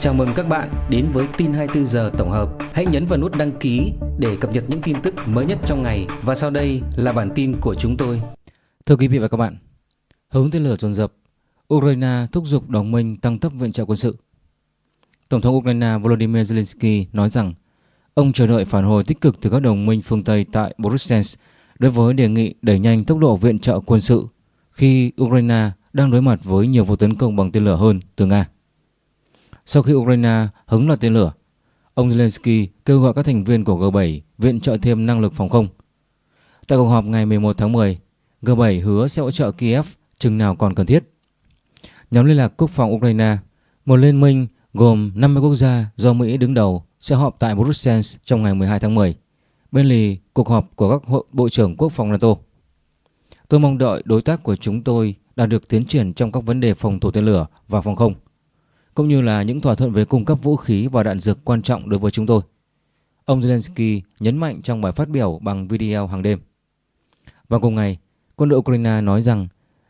Chào mừng các bạn đến với tin 24 giờ tổng hợp. Hãy nhấn vào nút đăng ký để cập nhật những tin tức mới nhất trong ngày và sau đây là bản tin của chúng tôi. Thưa quý vị và các bạn, hướng tên lửa dồn dập, Ukraine thúc giục đồng minh tăng tốc viện trợ quân sự. Tổng thống Ukraine Volodymyr Zelensky nói rằng ông chờ đợi phản hồi tích cực từ các đồng minh phương Tây tại Brussels đối với đề nghị đẩy nhanh tốc độ viện trợ quân sự khi Ukraine đang đối mặt với nhiều vụ tấn công bằng tên lửa hơn từ Nga. Sau khi Ukraine hứng loạt tên lửa, ông Zelensky kêu gọi các thành viên của G7 viện trợ thêm năng lực phòng không. Tại cuộc họp ngày 11 tháng 10, G7 hứa sẽ hỗ trợ Kiev chừng nào còn cần thiết. Nhóm liên lạc quốc phòng Ukraine, một liên minh gồm 50 quốc gia do Mỹ đứng đầu sẽ họp tại Brussels trong ngày 12 tháng 10, bên lì cuộc họp của các hội bộ trưởng quốc phòng NATO. Tôi mong đợi đối tác của chúng tôi đạt được tiến triển trong các vấn đề phòng thủ tên lửa và phòng không cũng như là những thỏa thuận về cung cấp vũ khí và đạn dược quan trọng đối với chúng tôi. Ông Zelensky nhấn mạnh trong bài phát biểu bằng video hàng đêm. Và cùng ngày, quân đội Ukraine nói rằng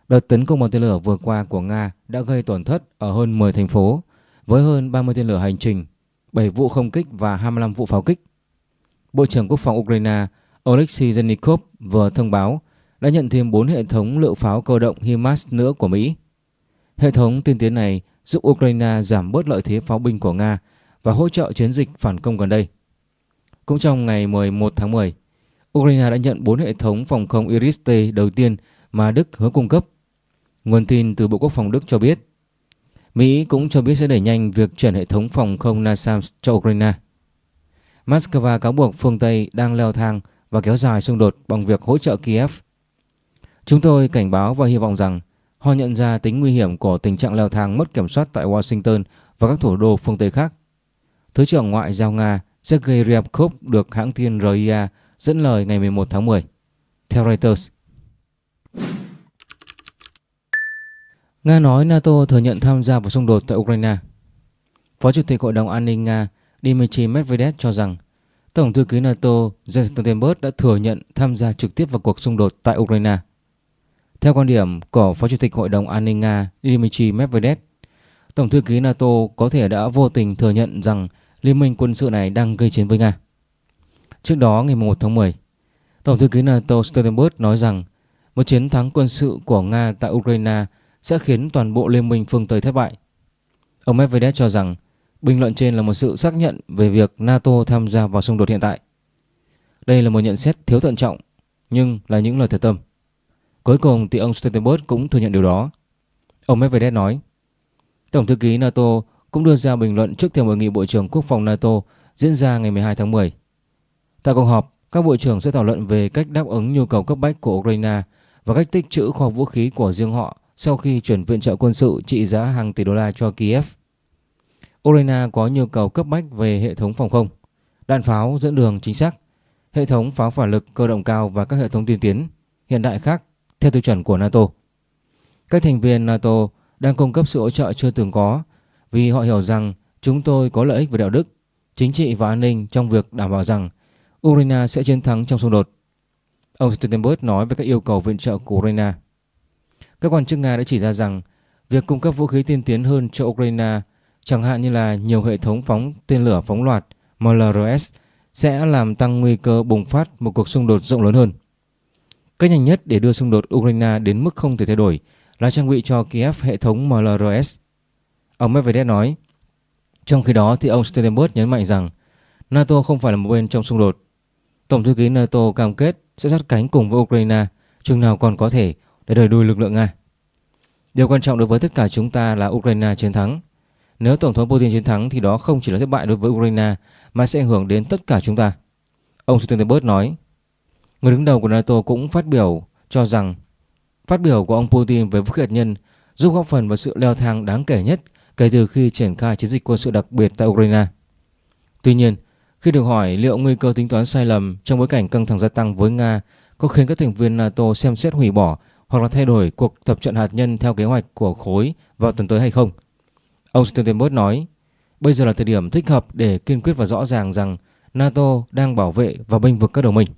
đợt tấn công bằng tên lửa vừa qua của Nga đã gây tổn thất ở hơn 10 thành phố với hơn 30 tên lửa hành trình, 7 vụ không kích và 25 vụ pháo kích. Bộ trưởng Quốc phòng Ukraine Oleksiy Zenikov vừa thông báo đã nhận thêm 4 hệ thống lựu pháo cơ động HIMARS nữa của Mỹ. Hệ thống tiên tiến này giúp Ukraine giảm bớt lợi thế pháo binh của Nga và hỗ trợ chiến dịch phản công gần đây. Cũng trong ngày 11 tháng 10, Ukraine đã nhận 4 hệ thống phòng không Iris-T đầu tiên mà Đức hứa cung cấp. Nguồn tin từ Bộ Quốc phòng Đức cho biết, Mỹ cũng cho biết sẽ đẩy nhanh việc chuyển hệ thống phòng không NASAMS cho Ukraine. Moscow cáo buộc phương Tây đang leo thang và kéo dài xung đột bằng việc hỗ trợ Kiev. Chúng tôi cảnh báo và hy vọng rằng Họ nhận ra tính nguy hiểm của tình trạng leo thang mất kiểm soát tại Washington và các thủ đô phương Tây khác. Thứ trưởng Ngoại giao Nga Sergei Ryabkov được hãng tin RIA dẫn lời ngày 11 tháng 10. Theo Reuters, Nga nói NATO thừa nhận tham gia vào xung đột tại Ukraine. Phó Chủ tịch Hội đồng An ninh Nga Dmitry Medvedev cho rằng Tổng thư ký NATO Jens Stoltenberg đã thừa nhận tham gia trực tiếp vào cuộc xung đột tại Ukraine. Theo quan điểm của Phó Chủ tịch Hội đồng An ninh Nga Dmitry Medvedev, Tổng thư ký NATO có thể đã vô tình thừa nhận rằng liên minh quân sự này đang gây chiến với Nga. Trước đó ngày 1 tháng 10, Tổng thư ký NATO Stoltenberg nói rằng một chiến thắng quân sự của Nga tại Ukraine sẽ khiến toàn bộ liên minh phương Tây thất bại. Ông Medvedev cho rằng bình luận trên là một sự xác nhận về việc NATO tham gia vào xung đột hiện tại. Đây là một nhận xét thiếu thận trọng nhưng là những lời thật tâm. Cuối cùng thì ông Stoltenberg cũng thừa nhận điều đó. Ông Medvedev nói, Tổng thư ký NATO cũng đưa ra bình luận trước thềm hội nghị Bộ trưởng Quốc phòng NATO diễn ra ngày 12 tháng 10. Tại cuộc họp, các bộ trưởng sẽ thảo luận về cách đáp ứng nhu cầu cấp bách của Ukraine và cách tích trữ kho vũ khí của riêng họ sau khi chuyển viện trợ quân sự trị giá hàng tỷ đô la cho Kiev. Ukraine có nhu cầu cấp bách về hệ thống phòng không, đạn pháo dẫn đường chính xác, hệ thống pháo phản lực cơ động cao và các hệ thống tiên tiến hiện đại khác theo tiêu chuẩn của NATO. Các thành viên NATO đang cung cấp sự hỗ trợ chưa từng có vì họ hiểu rằng chúng tôi có lợi ích về đạo đức, chính trị và an ninh trong việc đảm bảo rằng Ukraine sẽ chiến thắng trong xung đột. Ông Stoltenberg nói về các yêu cầu viện trợ của Ukraine. Các quan chức Nga đã chỉ ra rằng việc cung cấp vũ khí tiên tiến hơn cho Ukraine, chẳng hạn như là nhiều hệ thống phóng tên lửa phóng loạt MLRS, sẽ làm tăng nguy cơ bùng phát một cuộc xung đột rộng lớn hơn. Cách nhanh nhất để đưa xung đột Ukraine đến mức không thể thay đổi là trang bị cho Kiev hệ thống MLRS. Ông Medvedev nói. Trong khi đó thì ông Stoltenberg nhấn mạnh rằng NATO không phải là một bên trong xung đột. Tổng thư ký NATO cam kết sẽ sát cánh cùng với Ukraine, chừng nào còn có thể, để đẩy đuôi lực lượng Nga. Điều quan trọng đối với tất cả chúng ta là Ukraine chiến thắng. Nếu Tổng thống Putin chiến thắng thì đó không chỉ là thất bại đối với Ukraine, mà sẽ ảnh hưởng đến tất cả chúng ta. Ông Stoltenberg nói. Người đứng đầu của NATO cũng phát biểu cho rằng phát biểu của ông Putin về vũ khí hạt nhân giúp góp phần vào sự leo thang đáng kể nhất kể từ khi triển khai chiến dịch quân sự đặc biệt tại Ukraine. Tuy nhiên, khi được hỏi liệu nguy cơ tính toán sai lầm trong bối cảnh căng thẳng gia tăng với Nga có khiến các thành viên NATO xem xét hủy bỏ hoặc là thay đổi cuộc tập trận hạt nhân theo kế hoạch của khối vào tuần tới hay không, ông Stoltenberg nói bây giờ là thời điểm thích hợp để kiên quyết và rõ ràng rằng NATO đang bảo vệ và bênh vực các đồng minh.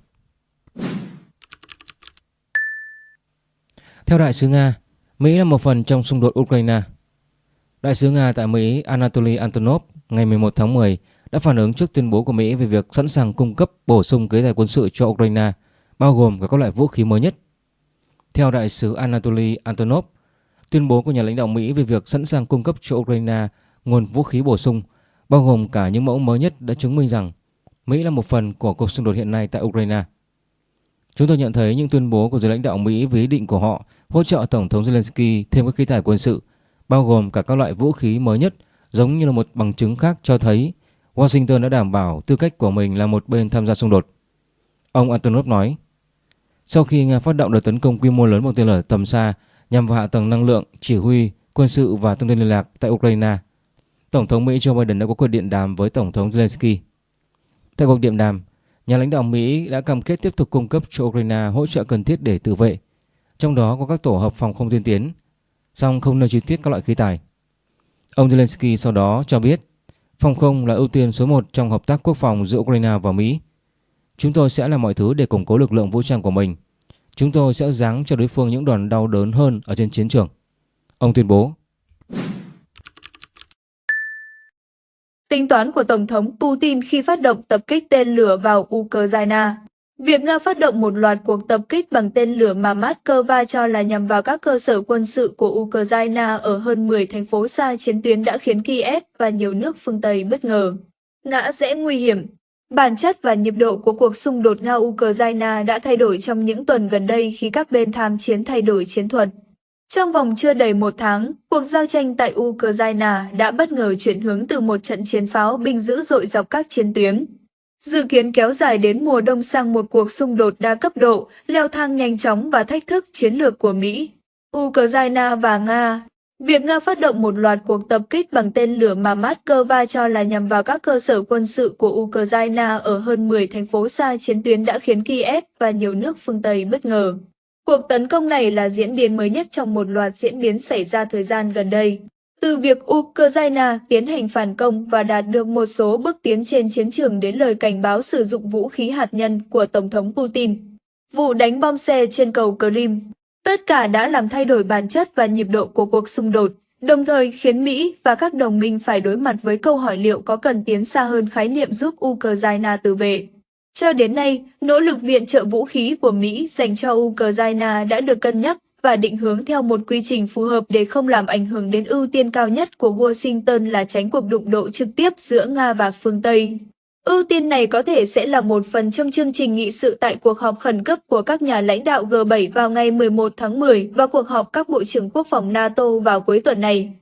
Theo đại sứ Nga, Mỹ là một phần trong xung đột Ukraine. Đại sứ Nga tại Mỹ Anatoly Antonov ngày 11 tháng 10 đã phản ứng trước tuyên bố của Mỹ về việc sẵn sàng cung cấp bổ sung kế tài quân sự cho Ukraine, bao gồm cả các loại vũ khí mới nhất. Theo đại sứ Anatoly Antonov, tuyên bố của nhà lãnh đạo Mỹ về việc sẵn sàng cung cấp cho Ukraine nguồn vũ khí bổ sung, bao gồm cả những mẫu mới nhất đã chứng minh rằng Mỹ là một phần của cuộc xung đột hiện nay tại Ukraine. Chúng tôi nhận thấy những tuyên bố của giới lãnh đạo Mỹ với ý định của họ hỗ trợ Tổng thống Zelensky thêm các khí tài quân sự, bao gồm cả các loại vũ khí mới nhất, giống như là một bằng chứng khác cho thấy Washington đã đảm bảo tư cách của mình là một bên tham gia xung đột. Ông Antonov nói, sau khi Nga phát động đợt tấn công quy mô lớn bằng tên lửa tầm xa nhằm vào hạ tầng năng lượng, chỉ huy, quân sự và thông tin liên lạc tại Ukraine, Tổng thống Mỹ Joe Biden đã có cuộc điện đàm với Tổng thống Zelensky. Tại cuộc điện đàm, nhà lãnh đạo Mỹ đã cam kết tiếp tục cung cấp cho Ukraine hỗ trợ cần thiết để tự vệ, trong đó có các tổ hợp phòng không tiên tiến, song không nêu chi tiết các loại khí tài. Ông Zelensky sau đó cho biết phòng không là ưu tiên số 1 trong hợp tác quốc phòng giữa Ukraine và Mỹ. Chúng tôi sẽ làm mọi thứ để củng cố lực lượng vũ trang của mình. Chúng tôi sẽ giáng cho đối phương những đòn đau đớn hơn ở trên chiến trường. Ông tuyên bố. Tính toán của Tổng thống Putin khi phát động tập kích tên lửa vào Ukraine Việc Nga phát động một loạt cuộc tập kích bằng tên lửa mà Moscow cho là nhằm vào các cơ sở quân sự của Ukraine ở hơn 10 thành phố xa chiến tuyến đã khiến Kiev và nhiều nước phương Tây bất ngờ. Ngã rẽ nguy hiểm Bản chất và nhịp độ của cuộc xung đột Nga-Ukraine đã thay đổi trong những tuần gần đây khi các bên tham chiến thay đổi chiến thuật. Trong vòng chưa đầy một tháng, cuộc giao tranh tại Ukraine đã bất ngờ chuyển hướng từ một trận chiến pháo binh dữ dội dọc các chiến tuyến. Dự kiến kéo dài đến mùa đông sang một cuộc xung đột đa cấp độ, leo thang nhanh chóng và thách thức chiến lược của Mỹ, Ukraine và Nga. Việc Nga phát động một loạt cuộc tập kích bằng tên lửa mà Moscow cho là nhằm vào các cơ sở quân sự của Ukraine ở hơn 10 thành phố xa chiến tuyến đã khiến Kiev và nhiều nước phương Tây bất ngờ. Cuộc tấn công này là diễn biến mới nhất trong một loạt diễn biến xảy ra thời gian gần đây. Từ việc Ukraine tiến hành phản công và đạt được một số bước tiến trên chiến trường đến lời cảnh báo sử dụng vũ khí hạt nhân của Tổng thống Putin. Vụ đánh bom xe trên cầu Crimea, tất cả đã làm thay đổi bản chất và nhịp độ của cuộc xung đột, đồng thời khiến Mỹ và các đồng minh phải đối mặt với câu hỏi liệu có cần tiến xa hơn khái niệm giúp Ukraine tự vệ. Cho đến nay, nỗ lực viện trợ vũ khí của Mỹ dành cho Ukraine đã được cân nhắc và định hướng theo một quy trình phù hợp để không làm ảnh hưởng đến ưu tiên cao nhất của Washington là tránh cuộc đụng độ trực tiếp giữa Nga và phương Tây. Ưu tiên này có thể sẽ là một phần trong chương trình nghị sự tại cuộc họp khẩn cấp của các nhà lãnh đạo G7 vào ngày 11 tháng 10 và cuộc họp các bộ trưởng quốc phòng NATO vào cuối tuần này.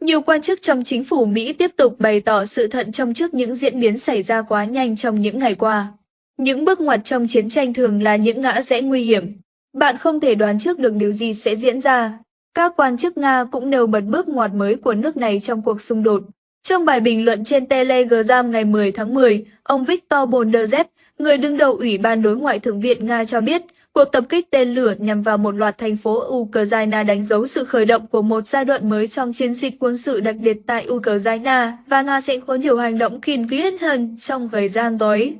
Nhiều quan chức trong chính phủ Mỹ tiếp tục bày tỏ sự thận trọng trước những diễn biến xảy ra quá nhanh trong những ngày qua. Những bước ngoặt trong chiến tranh thường là những ngã rẽ nguy hiểm. Bạn không thể đoán trước được điều gì sẽ diễn ra. Các quan chức Nga cũng nêu bật bước ngoặt mới của nước này trong cuộc xung đột. Trong bài bình luận trên Telegram ngày 10 tháng 10, ông Viktor Bondarev, người đứng đầu Ủy ban đối ngoại Thượng viện Nga cho biết, cuộc tập kích tên lửa nhằm vào một loạt thành phố Ukraine đánh dấu sự khởi động của một giai đoạn mới trong chiến dịch quân sự đặc biệt tại Ukraine và Nga sẽ có nhiều hành động kiên quyết hơn trong thời gian tới.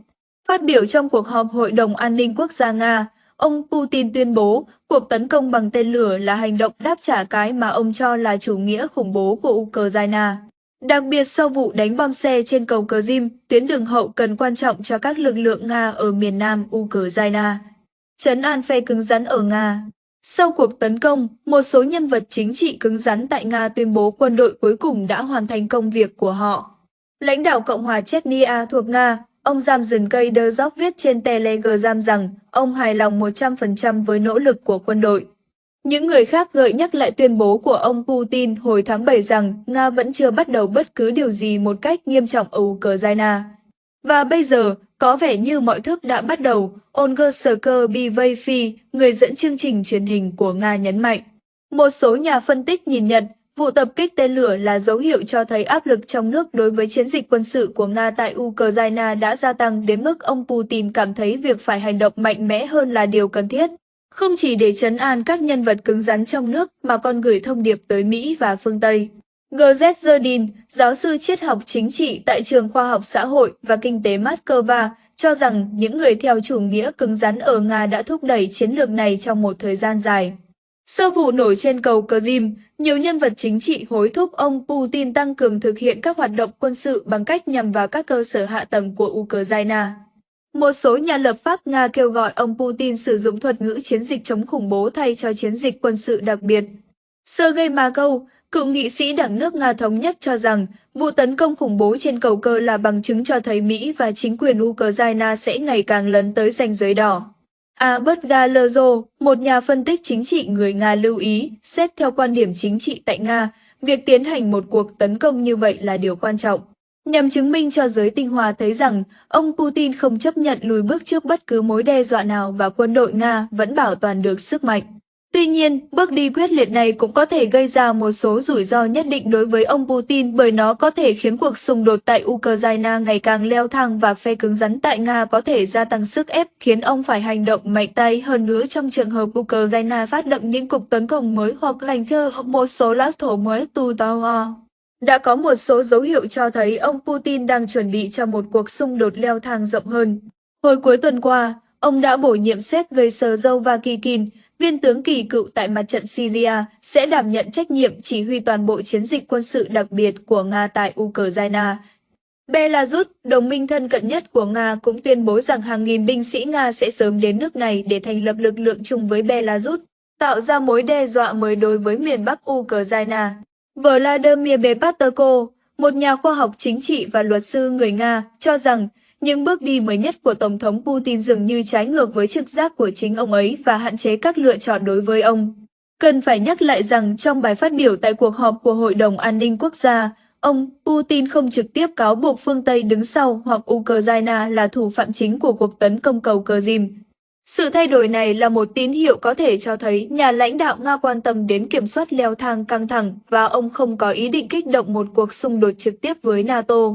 Phát biểu trong cuộc họp Hội đồng An ninh Quốc gia Nga, ông Putin tuyên bố cuộc tấn công bằng tên lửa là hành động đáp trả cái mà ông cho là chủ nghĩa khủng bố của Ukraine. Đặc biệt sau vụ đánh bom xe trên cầu Krim, tuyến đường hậu cần quan trọng cho các lực lượng Nga ở miền nam Ukraine. Trấn an phe cứng rắn ở Nga Sau cuộc tấn công, một số nhân vật chính trị cứng rắn tại Nga tuyên bố quân đội cuối cùng đã hoàn thành công việc của họ. Lãnh đạo Cộng hòa Chechnya thuộc Nga, Ông Giam dừng cây đơ dốc viết trên Telegram rằng ông hài lòng 100% với nỗ lực của quân đội. Những người khác gợi nhắc lại tuyên bố của ông Putin hồi tháng 7 rằng Nga vẫn chưa bắt đầu bất cứ điều gì một cách nghiêm trọng ở Ukraine. Và bây giờ, có vẻ như mọi thứ đã bắt đầu, Olga Skerbyvayfi, người dẫn chương trình truyền hình của Nga nhấn mạnh. Một số nhà phân tích nhìn nhận Vụ tập kích tên lửa là dấu hiệu cho thấy áp lực trong nước đối với chiến dịch quân sự của Nga tại Ukraine đã gia tăng đến mức ông Putin cảm thấy việc phải hành động mạnh mẽ hơn là điều cần thiết. Không chỉ để chấn an các nhân vật cứng rắn trong nước mà còn gửi thông điệp tới Mỹ và phương Tây. GZ Zerdin, giáo sư triết học chính trị tại trường khoa học xã hội và kinh tế Moscow, cho rằng những người theo chủ nghĩa cứng rắn ở Nga đã thúc đẩy chiến lược này trong một thời gian dài. Sau vụ nổ trên cầu Crimea, nhiều nhân vật chính trị hối thúc ông Putin tăng cường thực hiện các hoạt động quân sự bằng cách nhằm vào các cơ sở hạ tầng của Ukraine. Một số nhà lập pháp Nga kêu gọi ông Putin sử dụng thuật ngữ chiến dịch chống khủng bố thay cho chiến dịch quân sự đặc biệt. Sergei Markov, cựu nghị sĩ đảng nước Nga Thống nhất cho rằng vụ tấn công khủng bố trên cầu cơ là bằng chứng cho thấy Mỹ và chính quyền Ukraine sẽ ngày càng lấn tới ranh giới đỏ. Albert Galerzo, một nhà phân tích chính trị người Nga lưu ý, xét theo quan điểm chính trị tại Nga, việc tiến hành một cuộc tấn công như vậy là điều quan trọng. Nhằm chứng minh cho giới tinh hoa thấy rằng ông Putin không chấp nhận lùi bước trước bất cứ mối đe dọa nào và quân đội Nga vẫn bảo toàn được sức mạnh. Tuy nhiên, bước đi quyết liệt này cũng có thể gây ra một số rủi ro nhất định đối với ông Putin bởi nó có thể khiến cuộc xung đột tại Ukraine ngày càng leo thang và phe cứng rắn tại Nga có thể gia tăng sức ép khiến ông phải hành động mạnh tay hơn nữa trong trường hợp Ukraine phát động những cuộc tấn công mới hoặc lành thơ một số lãnh thổ mới tu tao. Đã có một số dấu hiệu cho thấy ông Putin đang chuẩn bị cho một cuộc xung đột leo thang rộng hơn. Hồi cuối tuần qua, ông đã bổ nhiệm Sergei Vakikin, viên tướng kỳ cựu tại mặt trận Syria, sẽ đảm nhận trách nhiệm chỉ huy toàn bộ chiến dịch quân sự đặc biệt của Nga tại Ukraine. Belarus, đồng minh thân cận nhất của Nga cũng tuyên bố rằng hàng nghìn binh sĩ Nga sẽ sớm đến nước này để thành lập lực lượng chung với Belarus, tạo ra mối đe dọa mới đối với miền Bắc Ukraine. Vladimir Bepaterko, một nhà khoa học chính trị và luật sư người Nga, cho rằng những bước đi mới nhất của Tổng thống Putin dường như trái ngược với trực giác của chính ông ấy và hạn chế các lựa chọn đối với ông. Cần phải nhắc lại rằng trong bài phát biểu tại cuộc họp của Hội đồng An ninh Quốc gia, ông Putin không trực tiếp cáo buộc phương Tây đứng sau hoặc Ukraine là thủ phạm chính của cuộc tấn công cầu Crimea. Sự thay đổi này là một tín hiệu có thể cho thấy nhà lãnh đạo Nga quan tâm đến kiểm soát leo thang căng thẳng và ông không có ý định kích động một cuộc xung đột trực tiếp với NATO.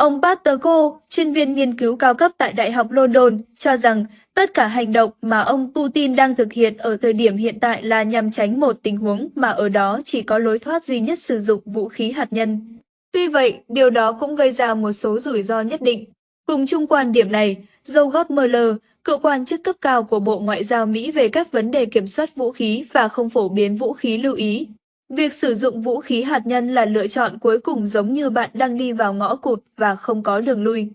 Ông Paterko, chuyên viên nghiên cứu cao cấp tại Đại học London, cho rằng tất cả hành động mà ông Putin đang thực hiện ở thời điểm hiện tại là nhằm tránh một tình huống mà ở đó chỉ có lối thoát duy nhất sử dụng vũ khí hạt nhân. Tuy vậy, điều đó cũng gây ra một số rủi ro nhất định. Cùng chung quan điểm này, Joe Mueller, cựu quan chức cấp cao của Bộ Ngoại giao Mỹ về các vấn đề kiểm soát vũ khí và không phổ biến vũ khí lưu ý. Việc sử dụng vũ khí hạt nhân là lựa chọn cuối cùng giống như bạn đang đi vào ngõ cụt và không có đường lui.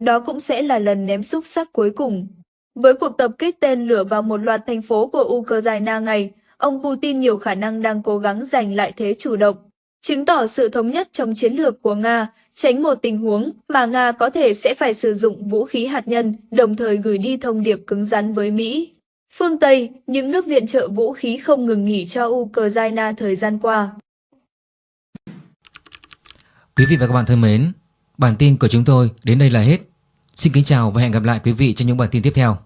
Đó cũng sẽ là lần ném xúc sắc cuối cùng. Với cuộc tập kích tên lửa vào một loạt thành phố của Ukraine ngày, ông Putin nhiều khả năng đang cố gắng giành lại thế chủ động, chứng tỏ sự thống nhất trong chiến lược của Nga tránh một tình huống mà Nga có thể sẽ phải sử dụng vũ khí hạt nhân, đồng thời gửi đi thông điệp cứng rắn với Mỹ. Phương Tây, những nước viện trợ vũ khí không ngừng nghỉ cho Ukraine thời gian qua. Quý vị và các bạn thân mến, bản tin của chúng tôi đến đây là hết. Xin kính chào và hẹn gặp lại quý vị trong những bản tin tiếp theo.